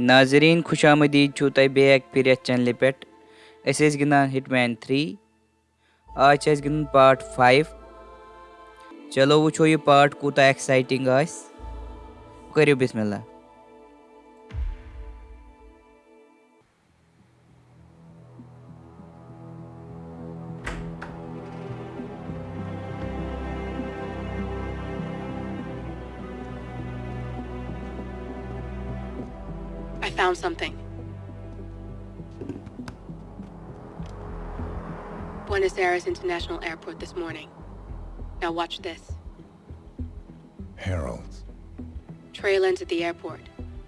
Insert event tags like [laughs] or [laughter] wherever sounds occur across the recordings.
नाजरीन खुश आमदीद छू तय बैक फिर चैनल पे अस गिंदान हिटमैन थ्री आज गिंदन पार्ट फाइव चलो वो यह पार्ट कूता एक्साइटिंग करो बिस्मिल्लाह Found something. Buenos Aires International Airport this morning. Now watch this. Heralds. Trail ends at the airport,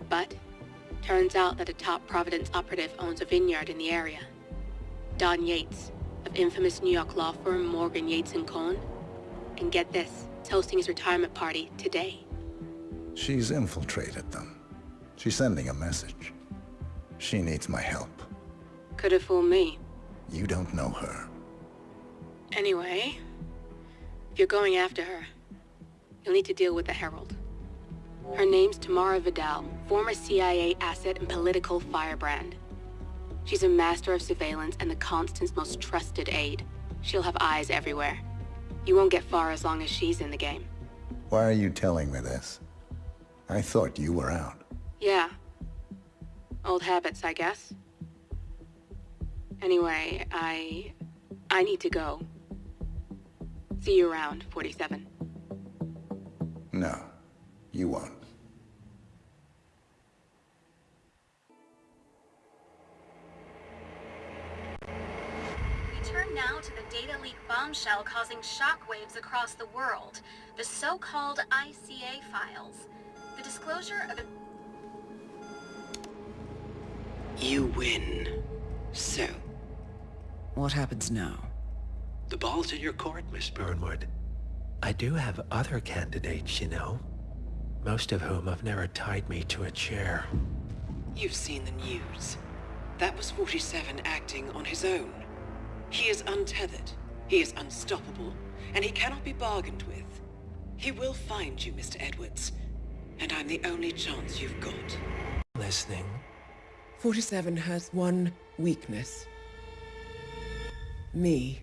but turns out that a top Providence operative owns a vineyard in the area. Don Yates, of infamous New York law firm Morgan Yates & Cohn. And get this, is hosting his retirement party today. She's infiltrated them. She's sending a message. She needs my help. Could have fooled me. You don't know her. Anyway, if you're going after her, you'll need to deal with the Herald. Her name's Tamara Vidal, former CIA asset and political firebrand. She's a master of surveillance and the Constant's most trusted aide. She'll have eyes everywhere. You won't get far as long as she's in the game. Why are you telling me this? I thought you were out. Yeah. Old habits, I guess. Anyway, I... I need to go. See you around, 47. No, you won't. We turn now to the data leak bombshell causing shockwaves across the world. The so-called ICA files. The disclosure of you win. So? What happens now? The ball's in your court, Miss Burnwood. I do have other candidates, you know. Most of whom have never tied me to a chair. You've seen the news. That was 47 acting on his own. He is untethered, he is unstoppable, and he cannot be bargained with. He will find you, Mr. Edwards, and I'm the only chance you've got. Listening. 47 has one weakness. Me.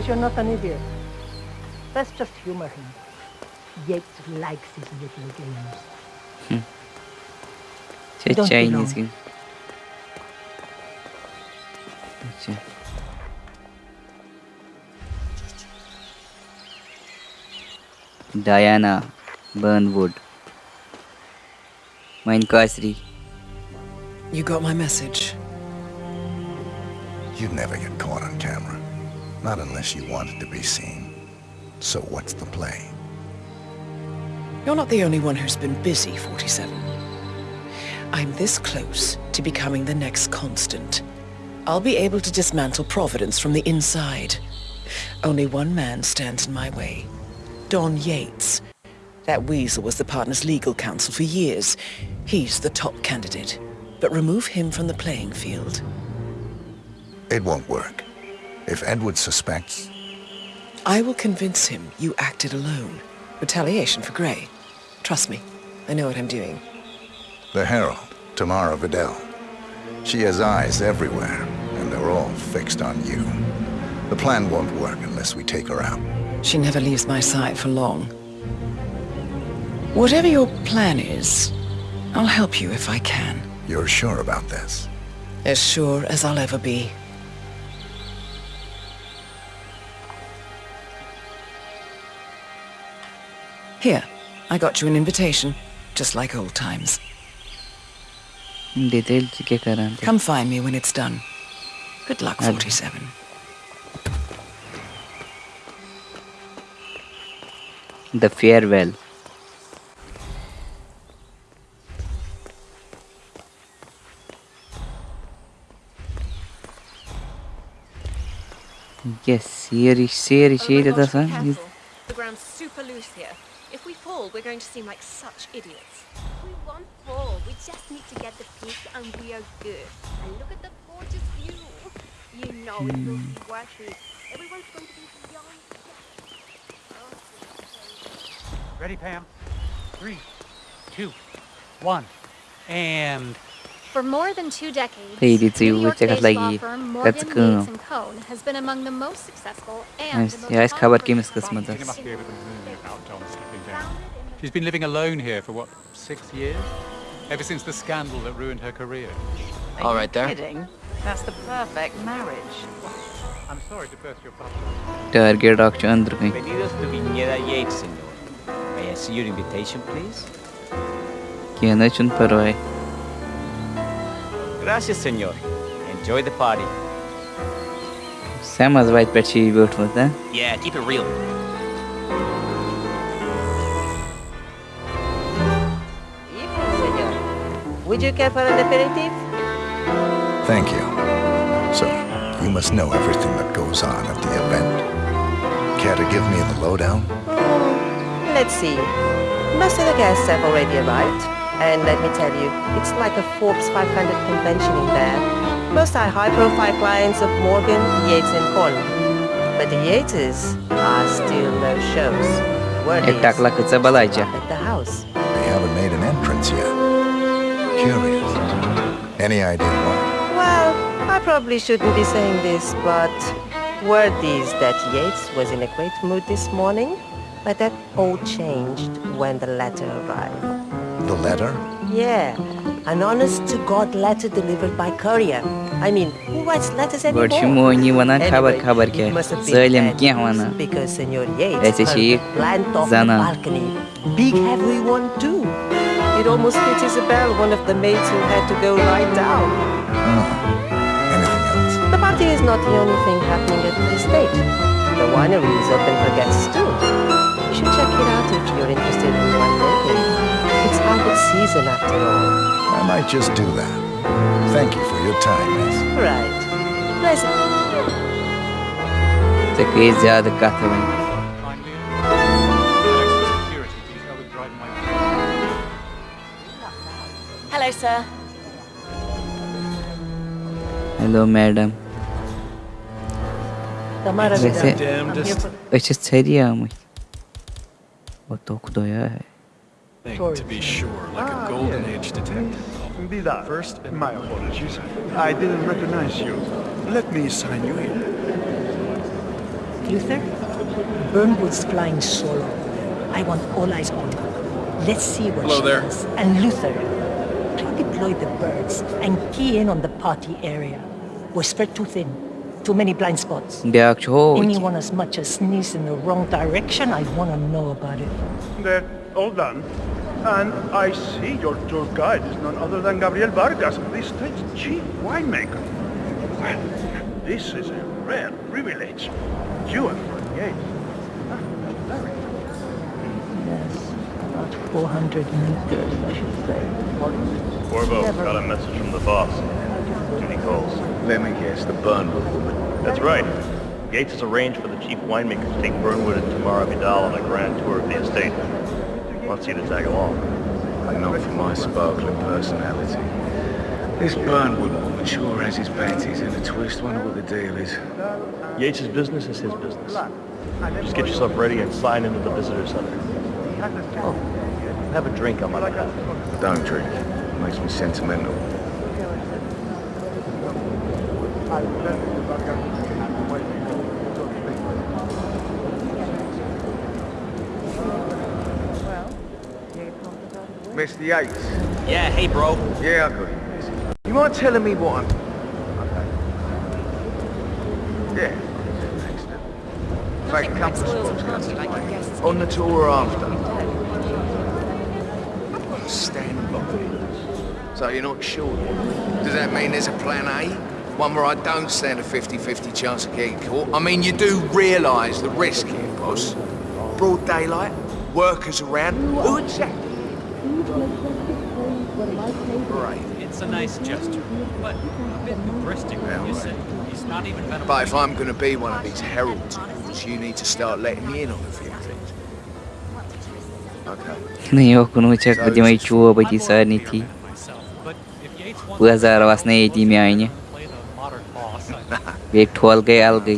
Because you're not an idiot. Let's just humor him. Yates likes his little games. Hmm. Don't Chinese game. Diana Burnwood. Mein Kasri. You got my message. You'd never get caught on camera. Not unless you want it to be seen. So what's the play? You're not the only one who's been busy, 47. I'm this close to becoming the next constant. I'll be able to dismantle Providence from the inside. Only one man stands in my way. Don Yates. That weasel was the partner's legal counsel for years. He's the top candidate. But remove him from the playing field. It won't work. If Edward suspects... I will convince him you acted alone. Retaliation for Grey. Trust me, I know what I'm doing. The Herald, Tamara Vidal. She has eyes everywhere, and they're all fixed on you. The plan won't work unless we take her out. She never leaves my side for long. Whatever your plan is, I'll help you if I can. You're sure about this? As sure as I'll ever be. Here, I got you an invitation, just like old times. Come find me when it's done. Good luck, 47. The farewell. Yes, şey my de gosh, be tasan. careful. The ground's super loose here. We fall, we're going to seem like such idiots. We won't fall. We just need to get the peak and we are good. And look at the gorgeous view. You know it will be worth it. Everyone's going to be beyond Ready, Pam? Three, two, one, and For more than two decades, Lady Two, New check out York-based law lagi. to know about John stepping down. She's been living alone here for what, six years? Ever since the scandal that ruined her career. All right there. Kidding? That's the perfect marriage. I'm sorry to burst your bubble. Target kayın. Bienvenidos to Viñeda Yates, señor. May I see your invitation, please? Kiyana chun parvai. Gracias, señor. Enjoy the party. Sam az white pet she built with that. Yeah, keep it real. Evening, senor. Would you care for an aperitif? Thank you. So, you must know everything that goes on at the event. Care to give me the lowdown? Hmm, let's see. Most of the guests have already arrived. And let me tell you, it's like a Forbes 500 convention in there. Most are high-profile clients of Morgan, Yates and Cohn. But the Yateses are still no shows. Word Ek is, takla kısa balayca. at the house. They haven't made an entrance yet. Curious. Any idea why? Well, I probably shouldn't be saying this, but word is that Yates was in a great mood this morning, but that all changed when the letter arrived. the letter? Yeah, an honest-to-God letter delivered by courier. I mean, who writes letters anymore? Почему они вона хабар хабарке? Зелем ке вона? Эти чиик зана. Big heavy one too. It almost hit Isabel, one of the maids who had to go lie down. Oh, anything else? The party is not the only thing happening at the estate. The winery is open for guests too. You should check it out if you're interested in wine making. harvest season after all. I might just do that. Thank you for your time, miss. Right. Pleasant. Te kıyı ziyade kahve ben. Finally, an extra security detail was driving my Hello, sir. Hello madam. Tamara वैसे Vidal. I'm here for... अच्छे छरी आमुş. O to kudoya hai. Thing, to be sure, like a golden age detective. Vidal, first, my apologies. I didn't recognize you. Let me sign you in. Luther, Burnwood's flying solo. I want all eyes on her. Let's see what Hello she there. does. And Luther, redeploy the birds and key in on the party area. We're spread too thin. Too many blind spots. Biak çoğu. Anyone as much as sneeze in the wrong direction, I want to know about it. They're all done. And I see your tour guide is none other than Gabriel Vargas, the state's chief winemaker. Well, this is a rare privilege. You and Fred Yates. Ah, very Yes, about 400 meters, I should say. Corvo, got a message from the boss. Duty calls. Let me guess, the Burnwood woman. That's right. Gates has arranged for the chief winemaker to take Burnwood and Tamara Vidal on a grand tour of the estate. Wants you to tag along. Not for my sparkling personality. This Burnwood woman sure has his panties in a twist. Wonder what the deal is. Yates' business is his business. Just get yourself ready and sign into the visitor center. Oh, have a drink on my behalf. Don't drink. Makes me sentimental. Mr. Yates. Yeah, hey, bro. Yeah, I got you. You mind telling me what I'm... Yeah. Excellent. Make a couple of spots. On the tour or after? Stand by. So you're not sure? Does that mean there's a plan A? One where I don't stand a 50-50 chance of getting caught? I mean, you do realise the risk here, boss. Broad daylight, workers around. Who exactly? Right, it's a nice gesture, but a bit hubristic, yeah, you said. He's not even better. But if I'm going to be one of these heralds, so you need to start letting me in on a few things. Ну и ох, ну чё, وٕچھکھ بہٕ دِمَے эти أتی سارنٕے لَزار وَسنَے ییٚتی میٛانہِ بیٚیہِ ٹھول گٔے اَلگٕے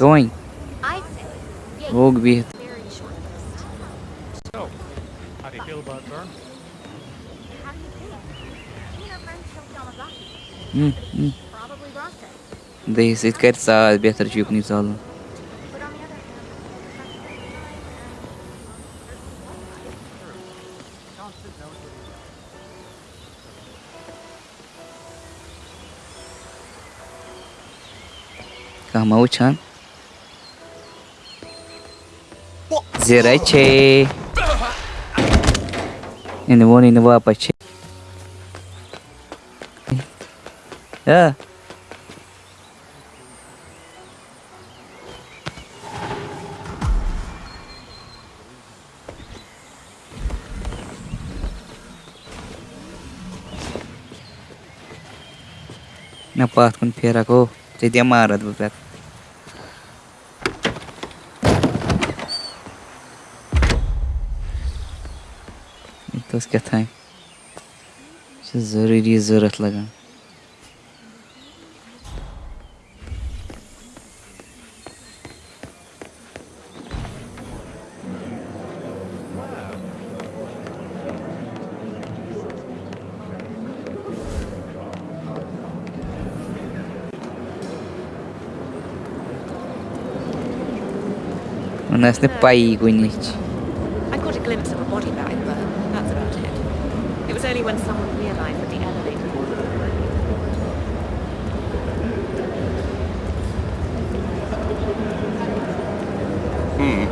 وۄنۍ ووٚگ بِہِتھ دَہس سۭتۍ کَرِ ژاے بہتر چھُ یُکنُے ژالُن کانٛہہ ما وٕچھان Dưới chê In the one in the world by chê Yeah Napatkan pera ko. Jadi amarat berat. تہٕ کیٛاہ تام یہِ چھِ ضٔروٗری ضوٚرَتھ لَگان نہٕ ٲس نہٕ پَیی کُنِچ was only when someone realised that the elevator Hmm.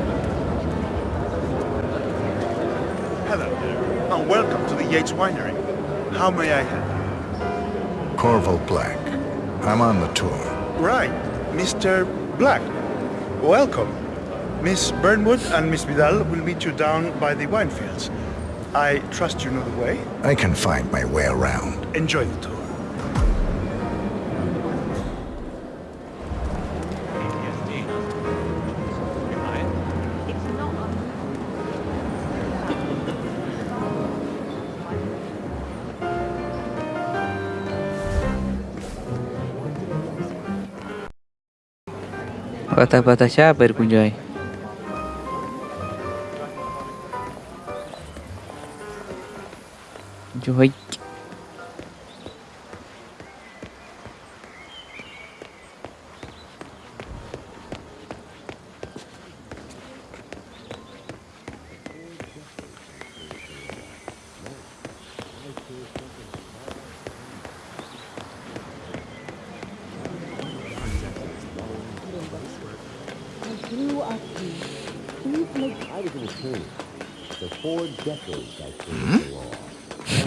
Hello there, and welcome to the Yates Winery. How may I help Corvo Black. I'm on the tour. you? Right, Mr. Black. Welcome. Miss Burnwood and Miss Vidal will meet you down by the wine fields. I trust you know the way. I can find my way around. Enjoy the tour. Patah-patah siapa berkunjai? Joy. I was an attorney. For four decades, I served the law.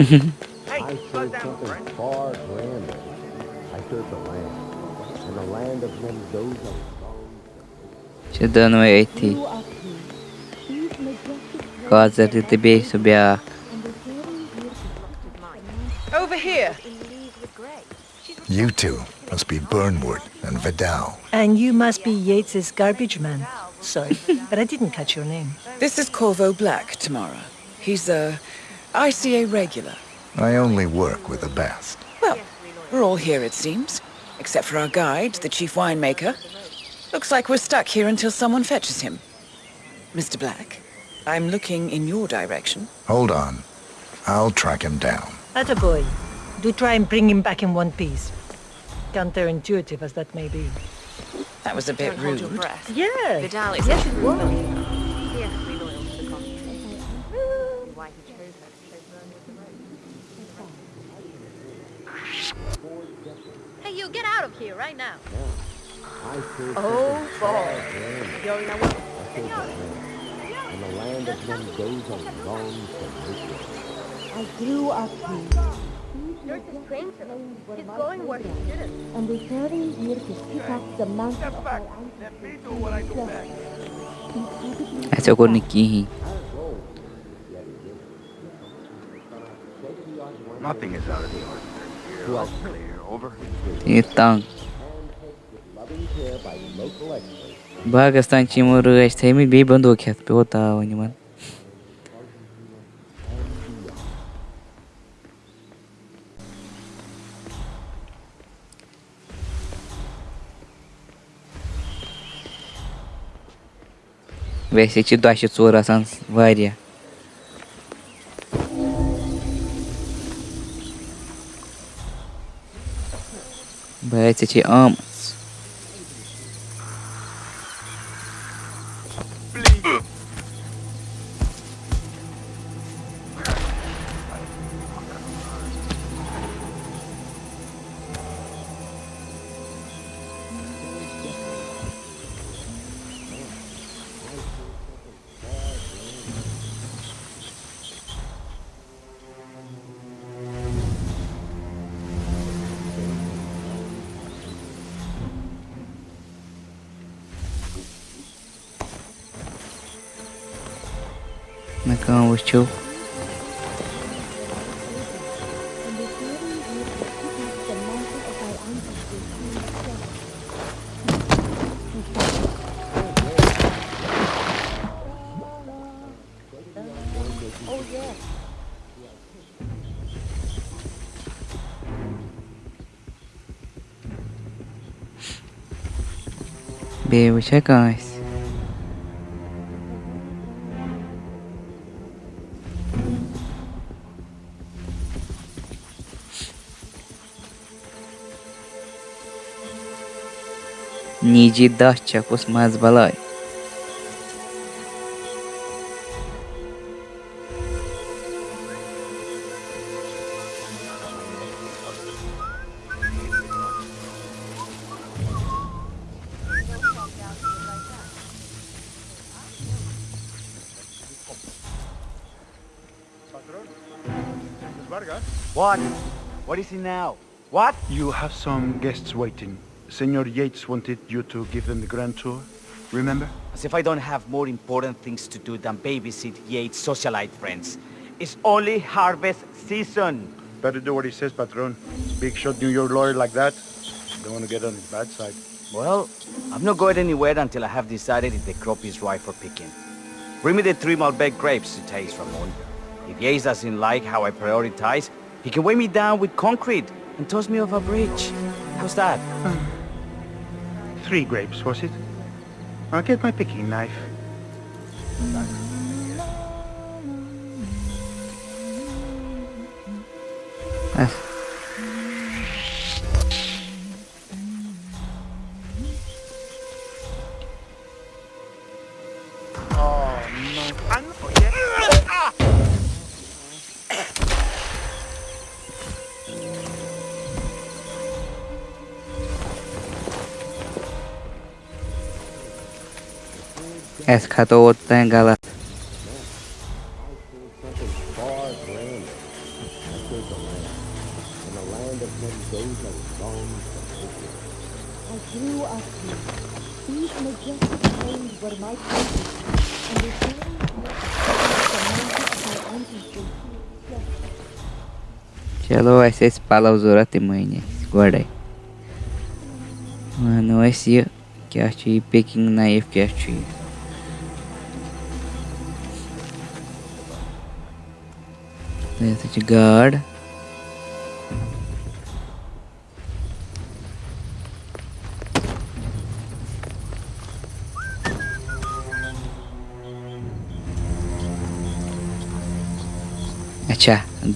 [laughs] I served something far grander. I served the land. And the land of men those of Sida no é ti. Casa de TB subia. Over here. You two must be Burnwood and Vidal. And you must be Yates's garbage man. Sorry, [laughs] but I didn't catch your name. This is Corvo Black, Tamara. He's a ICA regular. I only work with the best. Well, we're all here, it seems. Except for our guide, the chief winemaker. Looks like we're stuck here until someone fetches him. Mr. Black, I'm looking in your direction. Hold on. I'll track him down. Attaboy. Do try and bring him back in one piece. Counterintuitive as that may be. That was a bit Don't hold your rude. breath. Yeah. Vidal is yes, a it true was. believer. Fiercely loyal to the cause. Why he chose her to chase Vern with the rope. Hey, you get out of here right now. I served Oh, something far boy. grander. Yo, now I served the land. And the land of men goes a long to make it. I grew up here. You're a stranger. He's going where he shouldn't. And returning here to pick up the mantle Step of back. my ancestors. Let me do what I do best. Essa cor Nikihi. Nothing is out of the ordinary here. All clear. Over. Então, Loving by local experts. Bagastan timur ais themi be bando khat pe hota ani man. Vese ci doaște țora sans varia. Băieți Oh, yeah. Bebo mas balai. Vargas? What? What is it now? What? You have some guests waiting. Senor Yates wanted you to give them the grand tour. Remember? As if I don't have more important things to do than babysit Yates' socialite friends. It's only harvest season. Better do what he says, Patron. Big shot New York lawyer like that. Don't want to get on his bad side. Well, I'm not going anywhere until I have decided if the crop is right for picking. Bring me the three Malbec grapes to taste, Ramon. If Yates doesn't like how I prioritize, he can weigh me down with concrete and toss me off a bridge. How's that? [laughs] Three grapes, was it? I'll get my picking knife. Ah. Es khato otta hai gala. Something far grander. I serve the land. In a land of many days I was bound for victory. I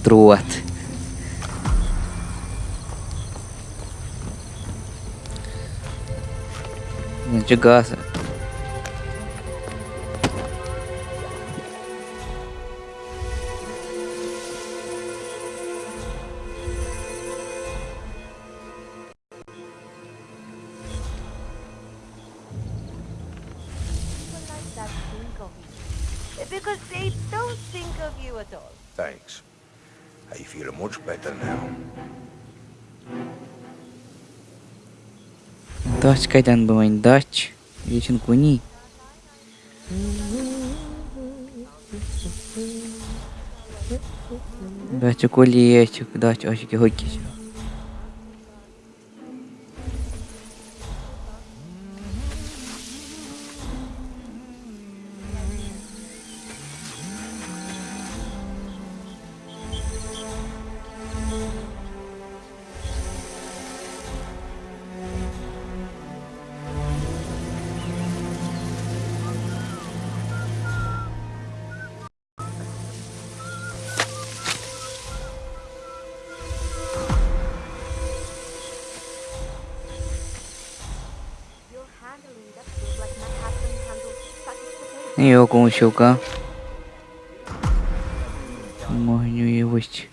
grew up here. These majestic plains were my feel much better now. Dutch kaydan buvang Dutch. Yechin kuni. Dutch kuli yechuk Dutch oshiki hoki. You're potatoes. Не его кому щука. Могню євось.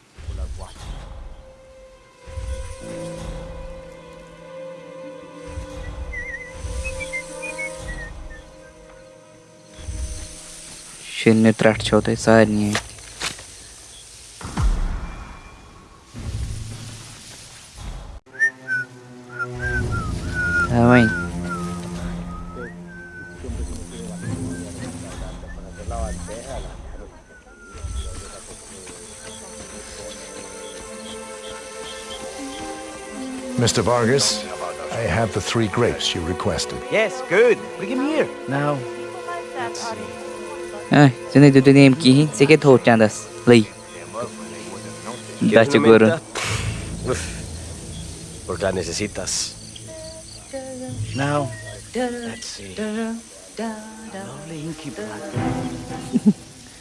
Ще не трать чого сарні. Mr. Vargas, I have the three grapes you requested. Yes, good. Bring him here. Now, let's see. Ai, cho nên tôi em ký sẽ kết thúc trang das. Lì. Da seguro. Por la necesitas. Now, let's see. Lovely inky black.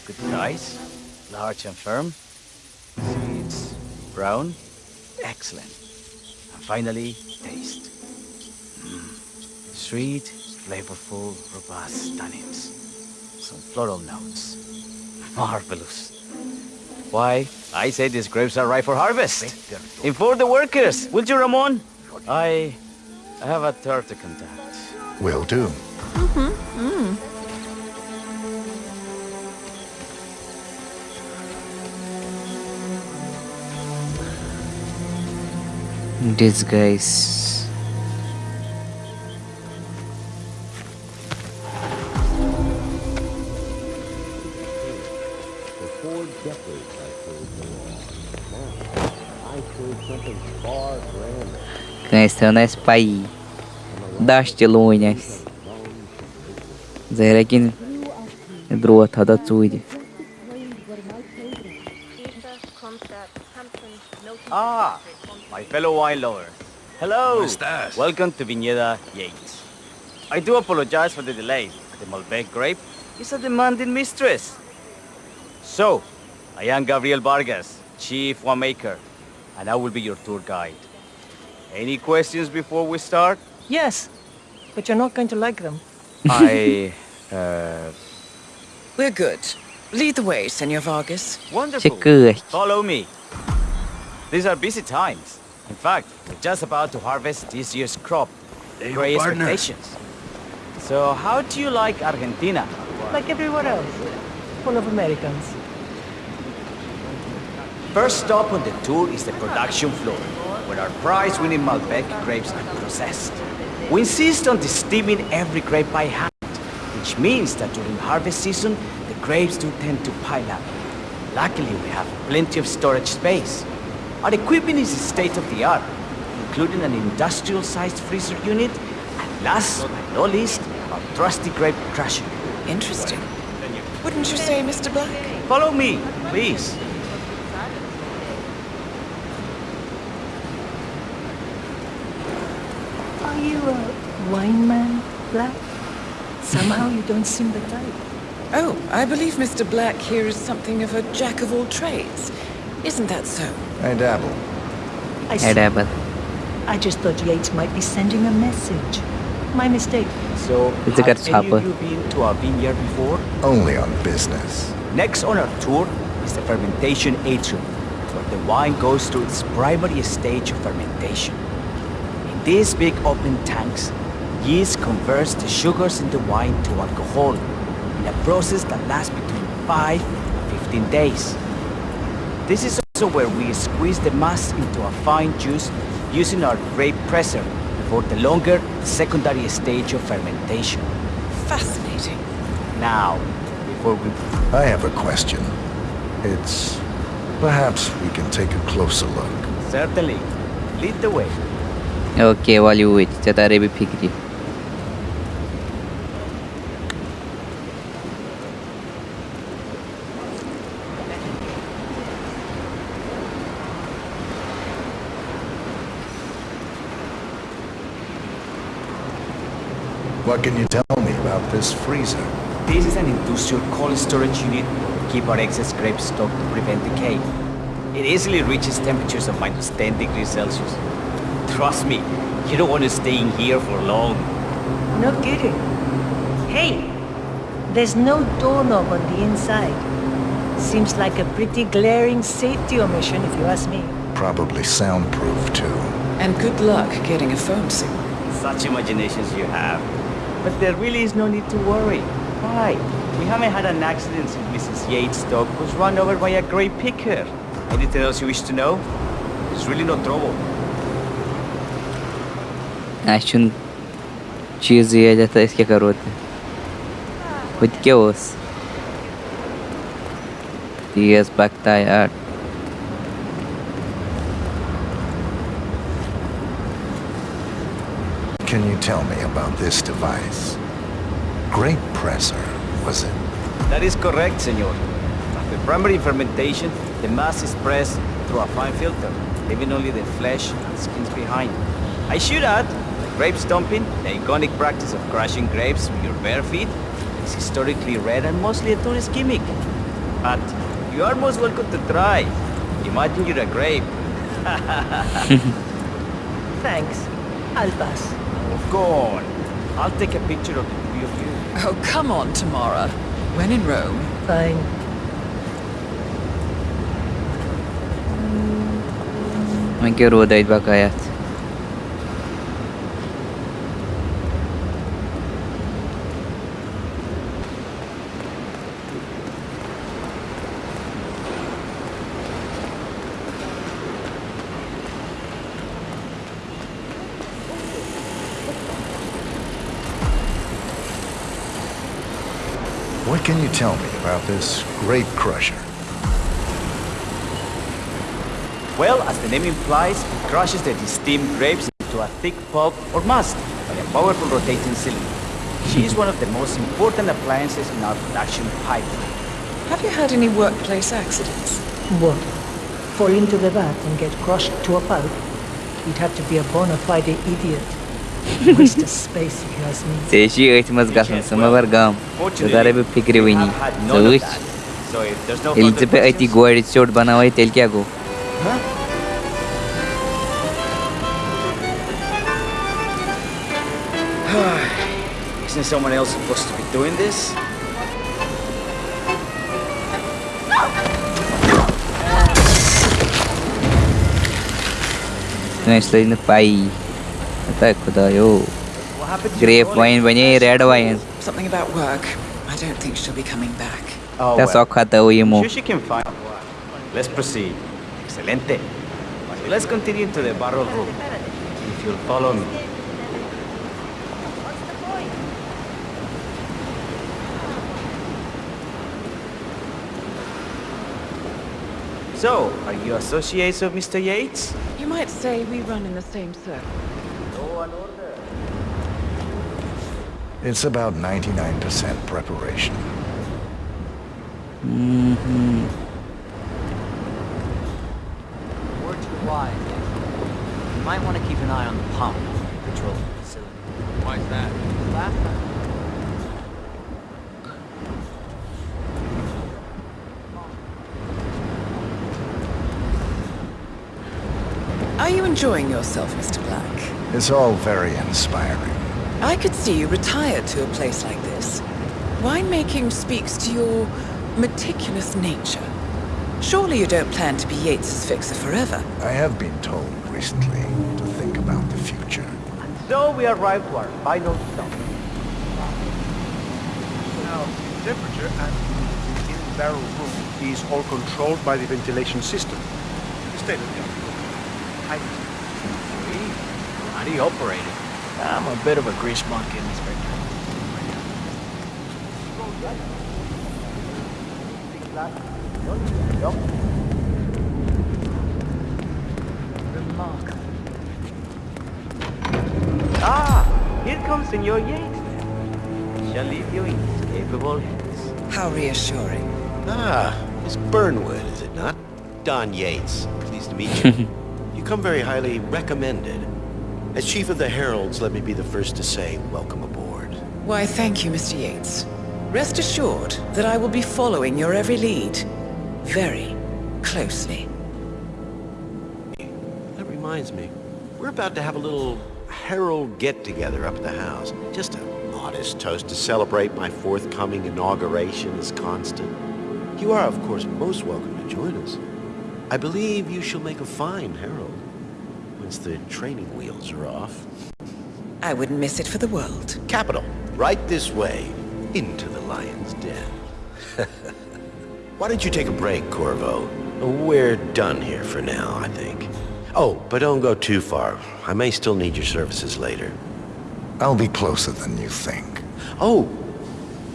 Good size, large and firm. Seeds, brown. Excellent. And finally, taste. Mm. Sweet, flavorful, robust tannins. Some floral notes. Marvelous. Why, I say these grapes are ripe for harvest. Inform the workers, will you, Ramon? I, I have a third to contact. Will do. Mm-hmm. These guys. For four decades I served the law. Now, Ah, my fellow wine lover. Hello. estás? Welcome to Viñeda Yates. I do apologize for the delay. The Malbec grape is a demanding mistress. So, I am Gabriel Vargas, chief winemaker, and I will be your tour guide. Any questions before we start? Yes, but you're not going to like them. I, [laughs] uh, We're good. Lead the way, Senor Vargas. wonderful. Follow me. These are busy times. In fact, we're just about to harvest this year's crop. Hey, Great expectations. So how do you like Argentina? Like everywhere else. Full of Americans. First stop on the tour is the production floor, where our prize-winning Malbec grapes are processed. We insist on steaming every grape by hand, which means that during harvest season, the grapes do tend to pile up. Luckily, we have plenty of storage space. Our equipment is state-of-the-art, including an industrial-sized freezer unit, and last but not least, our trusty grape crusher. Interesting. Wouldn't you say, Mr. Black? Follow me, please. Are you a wine man, Black? Somehow you don't seem the type. Oh, I believe Mr. Black here is something of a jack of all trades. Isn't that so? I dabble. I see. Edible. I just thought Yates might be sending a message. My mistake. So, It's a have good any of you been to a vineyard before? Only on business. Next on our tour is the fermentation atrium, where the wine goes through its primary stage of fermentation. In these big open tanks, yeast converts the sugars in the wine to alcohol in a process that lasts between 5 and 15 days. This is also where we squeeze the mass into a fine juice using our grape presser before the longer secondary stage of fermentation. Fascinating. Now, before we... I have a question. It's... perhaps we can take a closer look. Certainly. Lead the way. Okay, while you wait. Chatare bhi fikri. What can you tell me about this freezer? This is an industrial cold storage unit to keep our excess grapes stocked to prevent decay. It easily reaches temperatures of minus 10 degrees Celsius. Trust me, you don't want to stay in here for long. No kidding. Hey, there's no doorknob on the inside. Seems like a pretty glaring safety omission if you ask me. Probably soundproof, too. And good luck getting a phone signal. Such imaginations you have. But there really is no need to worry. Why? We haven't had an accident since Mrs. Yates' dog was run over by a grey picker. Anything else you wish to know? It's really اَسہِ چھُنہٕ چیٖزٕے یوت أسۍ کیٛاہ کَرو تہِ ہُہ تہِ کیٛاہ اوس تی حظ پَکتاے آ Can you tell me about this device? Grape presser, was it? That is correct, senor. After primary fermentation, the mass is pressed through a fine filter, leaving only the flesh and skins behind. I should add, grape stomping, the iconic practice of crushing grapes with your bare feet, is historically rare and mostly a tourist gimmick. But you are most welcome to try. Imagine you're a grape. [laughs] [laughs] Thanks. I'll pass. Go on. I'll take a picture of the three of you. Oh, come on, Tamara. When in Rome. Fine. ما كيرو What can you tell me about this grape crusher? Well, as the name implies, it crushes the steamed grapes into a thick pulp or must by a powerful rotating cylinder. She is one of the most important appliances in our production pipeline. Have you had any workplace accidents? What? Fall into the vat and get crushed to a pulp? You'd have to be a bona fide idiot. ژے چھی أتھۍ منٛز گژھُن ژٕ مگر گام ژٕ گَرَے بہٕ فِکرِ وٕنی ییٚلہِ ژٕ مےٚ أتی گورِ ژیوٚٹ بَناوَے تیٚلہِ کیٛاہ گوٚو کٲنٛسہِ لٔج نہٕ پَیی Ata खुदायो. Grape wine बने red wine. Something about work. I don't think she'll be coming back. Oh, That's all खाता हुई मो. Sure she can find one. Let's proceed. Excelente. So let's continue to the barrel room. If you'll follow me. So, are you associates of Mr. Yates? You might say we run in the same circle. It's about 99% preparation. Mm-hmm. Word to the wise. You might want to keep an eye on the pump, patrol the facility. Why's that? Last time. Are you enjoying yourself, Mr. Black? It's all very inspiring. I could see you retired to a place like this. Winemaking speaks to your meticulous nature. Surely you don't plan to be Yates's fixer forever. I have been told recently to think about the future. So we arrived to our final stop. Now, temperature and humidity in the barrel room is all controlled by the ventilation system. it. I... How do you operate it? I'm a bit of a grease monkey, Inspector. Ah, here comes Senor Yates then. Shall leave you in his capable hands. How reassuring. Ah, Miss Burnwood, is it not? Don Yates. Pleased to meet you. [laughs] you come very highly recommended. As Chief of the Heralds, let me be the first to say welcome aboard. Why, thank you, Mr. Yates. Rest assured that I will be following your every lead. Very closely. That reminds me, we're about to have a little Herald get-together up at the house. Just a modest toast to celebrate my forthcoming inauguration as Constant. You are, of course, most welcome to join us. I believe you shall make a fine Herald, once the training wheels are off. I wouldn't miss it for the world. Capital. Right this way, into the lion's den. [laughs] Why don't you take a break, Corvo? We're done here for now, I think. Oh, but don't go too far. I may still need your services later. I'll be closer than you think. Oh,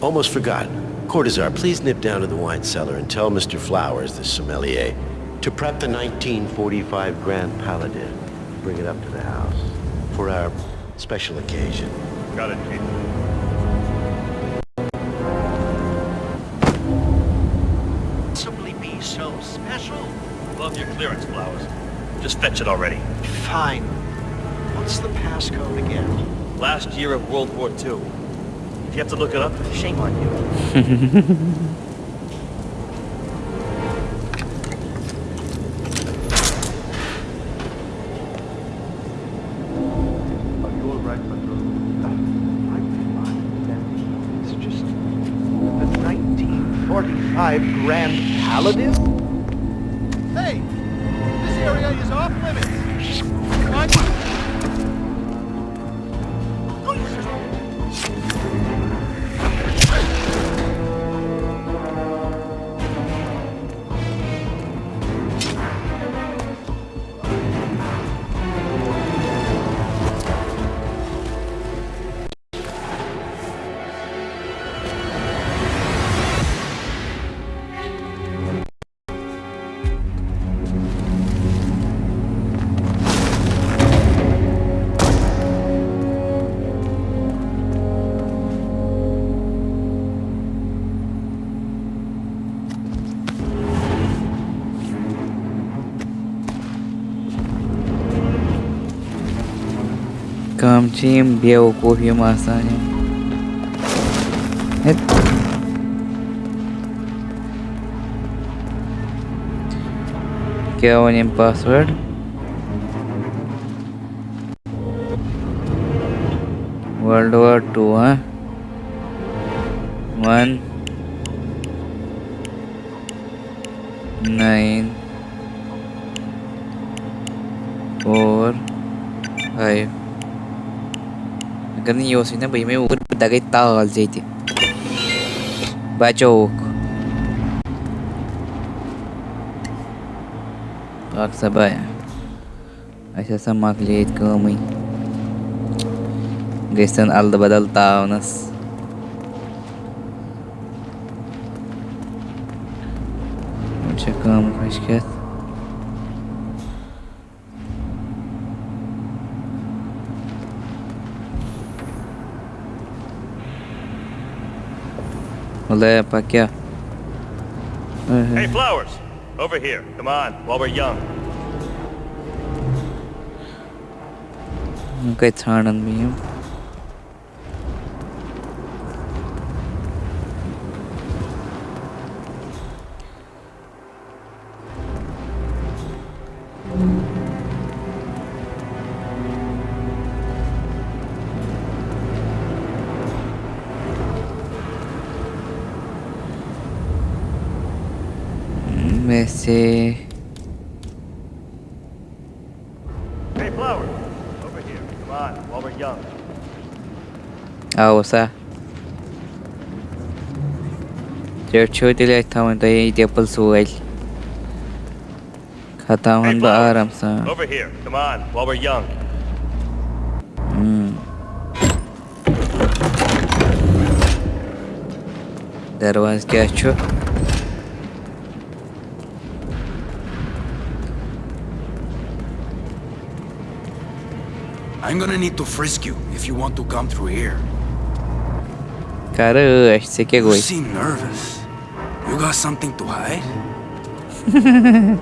almost forgot. Cortazar, please nip down to the wine cellar and tell Mr. Flowers, the sommelier, to prep the 1945 Grand Paladin. Bring it up to the house for our special occasion. Got it, Chief. Simply be so special. Love your clearance, Flowers. Just fetch it already. Fine. What's the passcode again? Last year of World War II. If you have to look it up, shame on you. [laughs] Grand Paladin? چھِ یِم بیوقوٗف یِم آسان کیٛاہ وَنہِ یِم password War Two, huh? One. nine four five. Ganun yung na ba may ur dagay tal jeti. Bachok. Pak sabay. Aşağı samak late kılmayın. Geçten aldı badal tavnas. Aqui, ó. Hey, Flowers! Over here. Come on, while we're young. Here. Come on, while dice... Ah, o sea... చెడ్చోటిలో ఇస్తా ఉంటాయి దెబ్బలు చూడాలి కథ ఉందో ఆరాం sir దర్వాజ్ క్యాచ్ I'm gonna need to frisk you if you want to come through here. Caramba, acho que você quer goi. You seem nervous. You got something to hide? [laughs]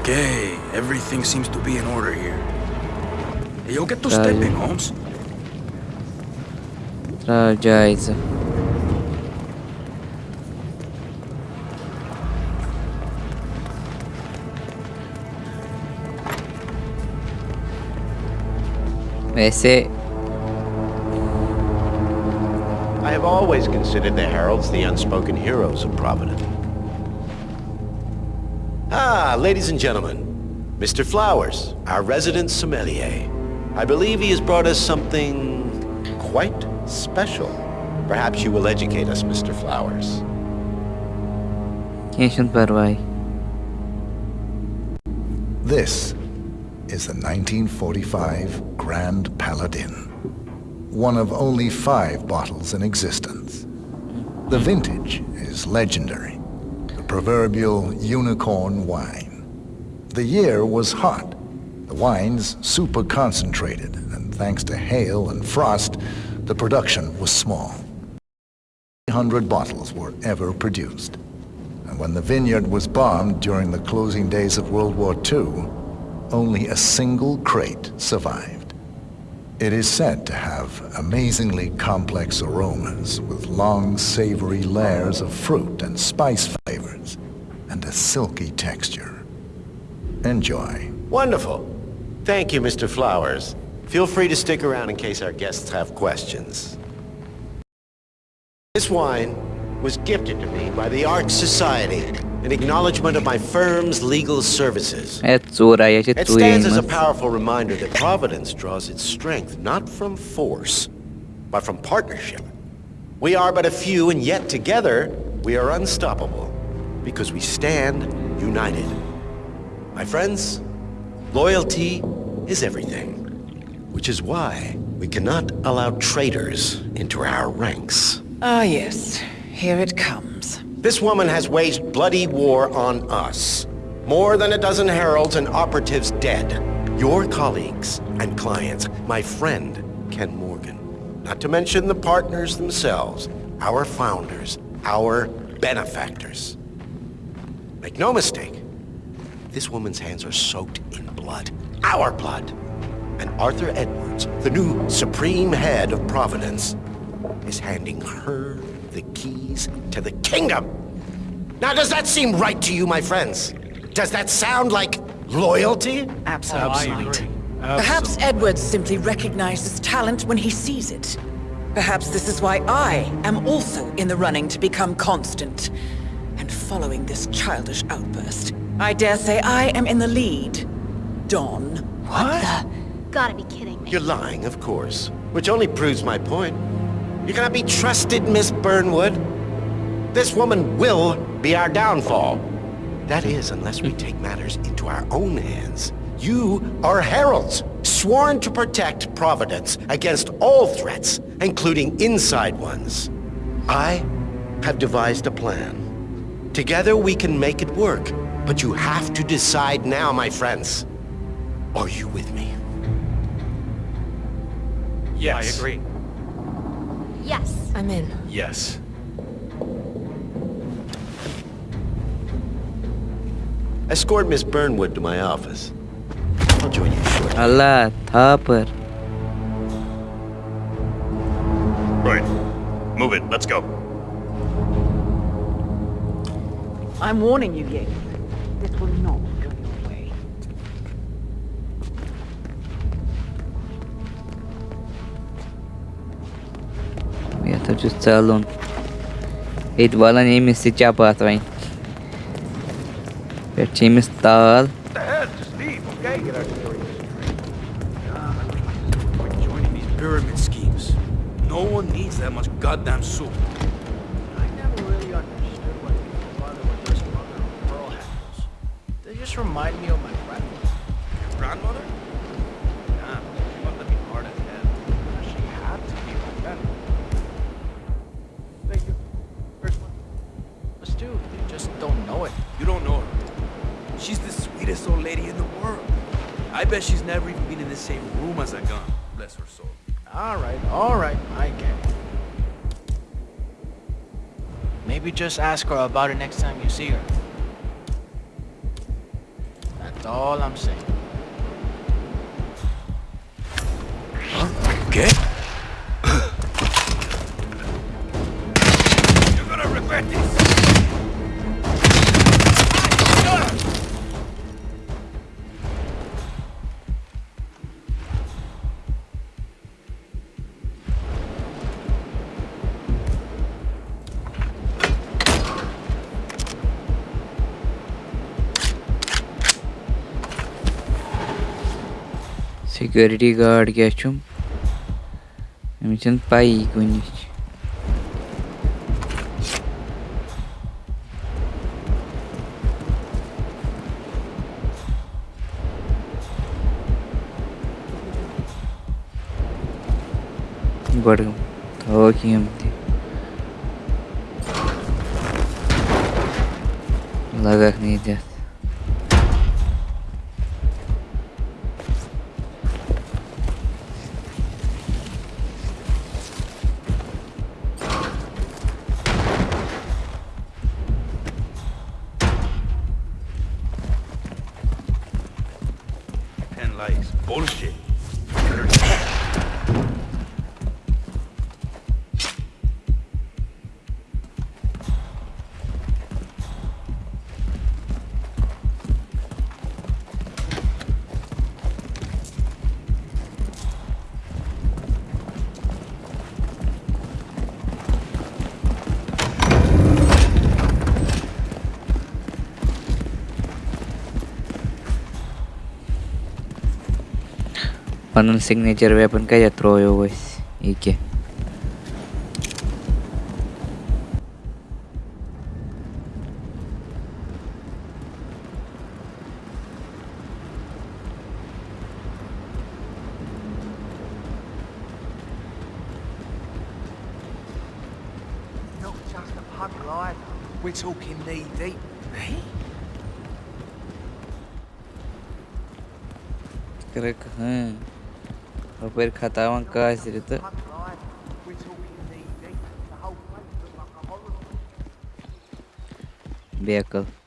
okay, everything seems to be in order here. You'll get to step in, Holmes. Trajaiza. Vese. I have always considered the Heralds the unspoken heroes of Providence. Ah, ladies and gentlemen, Mr. Flowers, our resident sommelier. I believe he has brought us something quite special. Perhaps you will educate us, Mr. Flowers. This is the 1945 Grand Paladin. One of only five bottles in existence. The vintage is legendary. The proverbial unicorn wine. The year was hot. The wine's super concentrated, and thanks to hail and frost, the production was small. 300 bottles were ever produced. And when the vineyard was bombed during the closing days of World War II, only a single crate survived. It is said to have amazingly complex aromas with long, savory layers of fruit and spice flavors and a silky texture. Enjoy. Wonderful. Thank you, Mr. Flowers. Feel free to stick around in case our guests have questions. This wine was gifted to me by the Art Society an acknowledgement of my firm's legal services. It stands as a powerful reminder that Providence draws its strength not from force, but from partnership. We are but a few, and yet together, we are unstoppable, because we stand united. My friends, loyalty is everything, which is why we cannot allow traitors into our ranks. Ah yes, here it comes. This woman has waged bloody war on us. More than a dozen heralds and operatives dead. Your colleagues and clients, my friend, Ken Morgan. Not to mention the partners themselves, our founders, our benefactors. Make no mistake, this woman's hands are soaked in blood. Our blood. And Arthur Edwards, the new supreme head of Providence, is handing her the keys to the kingdom. Now, does that seem right to you, my friends? Does that sound like loyalty? Absolutely. Perhaps Edwards simply recognizes talent when he sees it. Perhaps this is why I am also in the running to become constant. And following this childish outburst, I dare say I am in the lead. Dawn. What? Gotta be kidding me. You're lying, of course. Which only proves my point. You cannot be trusted, Miss Burnwood. This woman will be our downfall. That is, unless we take matters into our own hands. You are heralds, sworn to protect Providence against all threats, including inside ones. I have devised a plan. Together we can make it work, but you have to decide now, my friends. Are you with me? Yes. I agree. Yes. I'm in. Yes. Escort Miss Burnwood to my office. I'll join you shortly. Allah, Thapar. Right. Move it. Let's go. I'm warning you, Ying. This will not never really understood what his father would risk mother just remind me just ask her about it next time you see her. That's all I'm saying. Security guard क्या छुम अमिस छन पाई कुछ गड थो कि हम थी लगा नहीं पनन सिग्नेचर वेपन कया थ्रोयो वस इके Not just a pub glide. We're talking knee deep. Eh? करक हां ऊपर खतावा का सिरत Pub glide.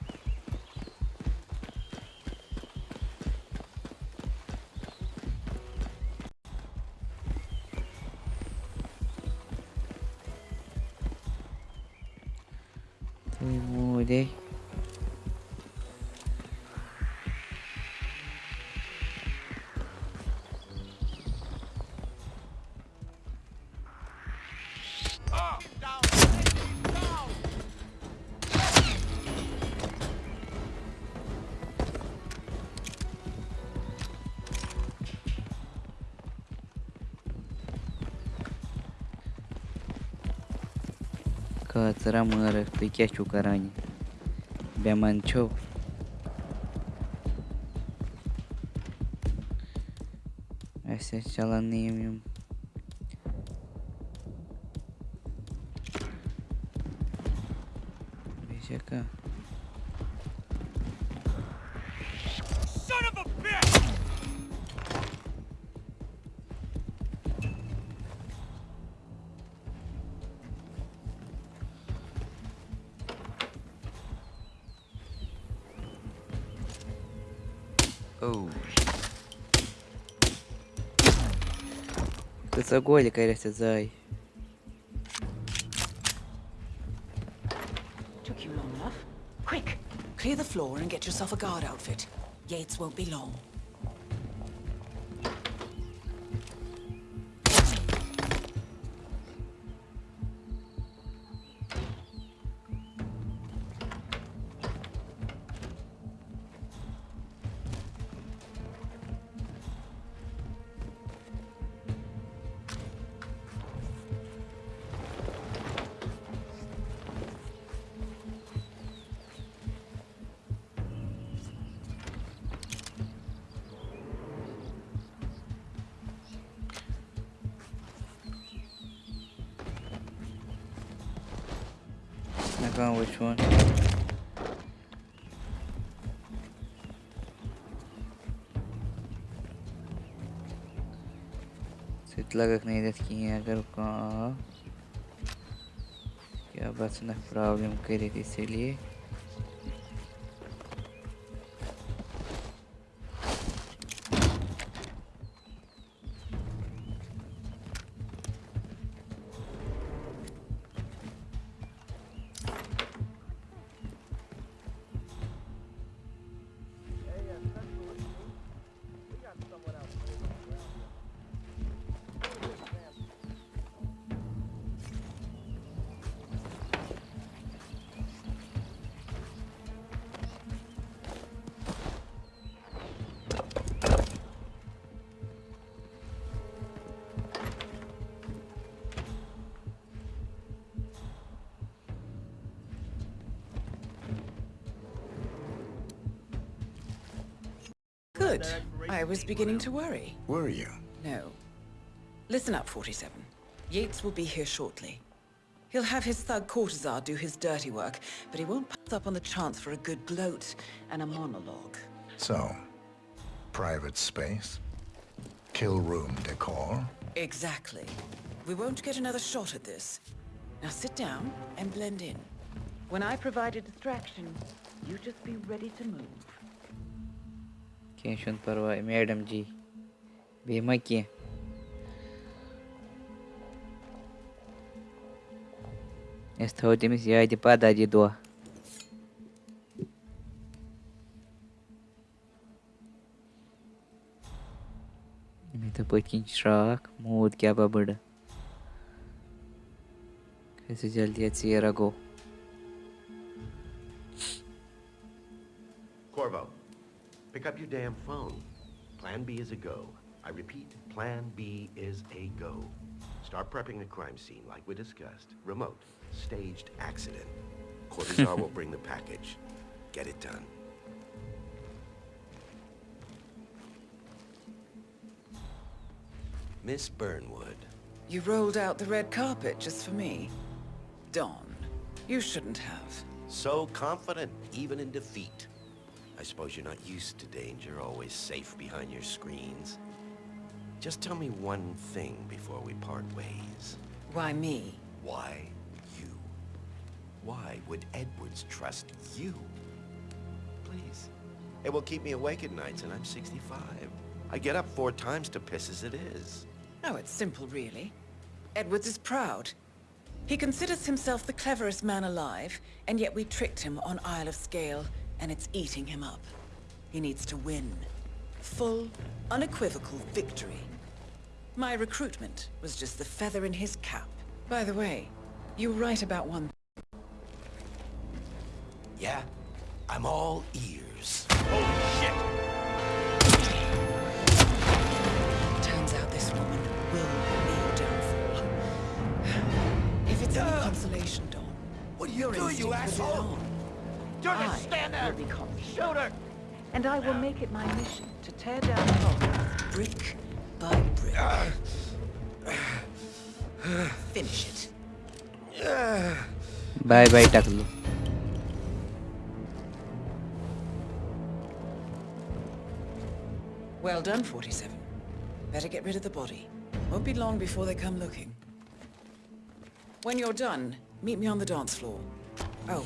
شرم عٲرَکھ تُہۍ کیٛاہ چھُو کَران؟ یہِ بٮ۪مان چھو۔ اَسہِ حظ چَلَن نہٕ یِم یِم Oh. Zai. Took you long enough. Quick! Clear the floor and get yourself a guard outfit. Yates won't be long. Sut lagak नहीं देत कि अगर का क्या बस ना प्रॉब्लम करे इसीलिए Good. I was beginning to worry. Were you? No. Listen up, 47. Yates will be here shortly. He'll have his thug Cortazar do his dirty work, but he won't pass up on the chance for a good gloat and a monologue. So, private space? Kill room decor? Exactly. We won't get another shot at this. Now sit down and blend in. When I provide a distraction, you just be ready to move. کیٚنٛہہ چھُنہٕ پَرواے madam جی بیٚیہِ ما کیٚنٛہہ أسۍ تھاوَو تٔمِس یادِ پَتہٕ یہِ دۄہ مےٚ دوٚپ پٔتۍ کِنۍ شرٛاکھ موٗد کیٛاہ بہ بٔڑٕ کھٔسِو جلدی اَتہِ ژیرا گوٚو pick up your damn phone. Plan B is a go. I repeat, Plan B is a go. Start prepping the crime scene like we discussed. Remote, staged accident. Cortazar [laughs] will bring the package. Get it done. Miss Burnwood. You rolled out the red carpet just for me. Don, you shouldn't have. So confident, even in defeat. I suppose you're not used to danger, always safe behind your screens. Just tell me one thing before we part ways. Why me? Why you? Why would Edwards trust you? Please. It will keep me awake at nights, and I'm 65. I get up four times to piss as it is. Oh, it's simple, really. Edwards is proud. He considers himself the cleverest man alive, and yet we tricked him on Isle of Scale, and it's eating him up. He needs to win. Full, unequivocal victory. My recruitment was just the feather in his cap. By the way, you right about one Yeah? I'm all ears. Holy shit! Turns out this woman will be your downfall. If it's any consolation, Dawn, what are you doing, you asshole? And I will make it my mission to tear down the box. Brick by brick. Uh, Finish it. Bye bye, Taklu. Well done, 47. Better get rid of the body. Won't be long before they come looking. When you're done, meet me on the dance floor. Oh,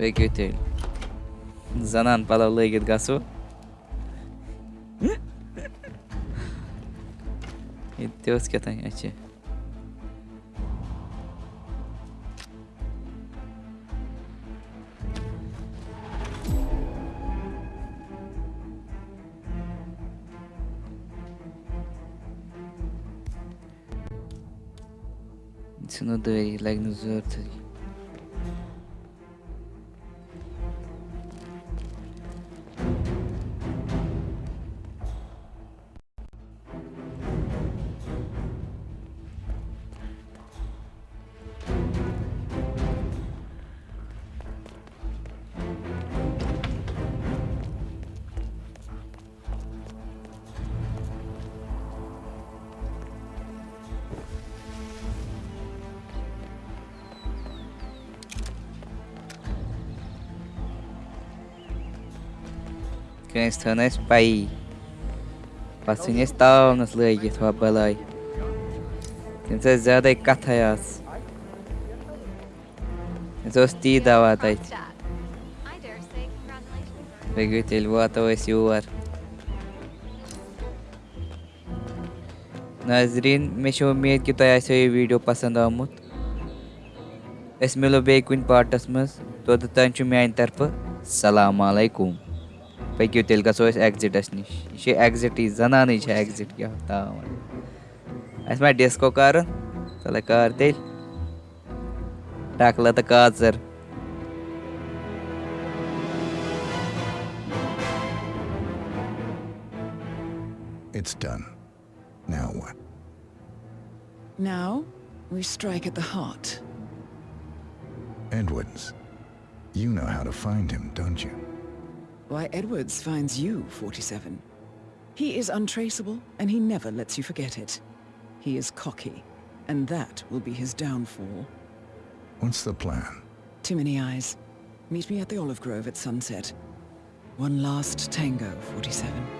پٔکِو تُہۍ زنان پَلو لٲگِتھ گژھو تہِ اوس کیٛاہتانۍ اَسہِ ژٕنو دٲری لَگہِ نہٕ ضرورتھٕے Peki değil. Zanan palavraya git gasu. Deus que tem aqui. tzinodarí le na zuirtaí. Könst hynnes bai. Pasinės taunas laikit va balai. Tinsa ज़्यादा कथा यास. Zosti dava tait. Begutil vata ves yuvar. नाजरीन मे उम्मीद कि तुम आसो यह वीडियो पसंद आमुत अस मिलो बे कुन पार्टस मज तोद तान پٔکِو تیٚلہِ گژھو أسۍ ایٚگزِٹَس نِش یہِ چھِ ایٚگزِٹٕے زَنانٕے چھِ ایٚگزِٹ کیٛاہ تام اَسہِ ما ڈِسکو کَرُن چَلے کر تیٚلہِ ٹَکلہٕ تہٕ کاژٕر Why, Edwards finds you, 47. He is untraceable, and he never lets you forget it. He is cocky, and that will be his downfall. What's the plan? Too many eyes. Meet me at the Olive Grove at sunset. One last tango, 47.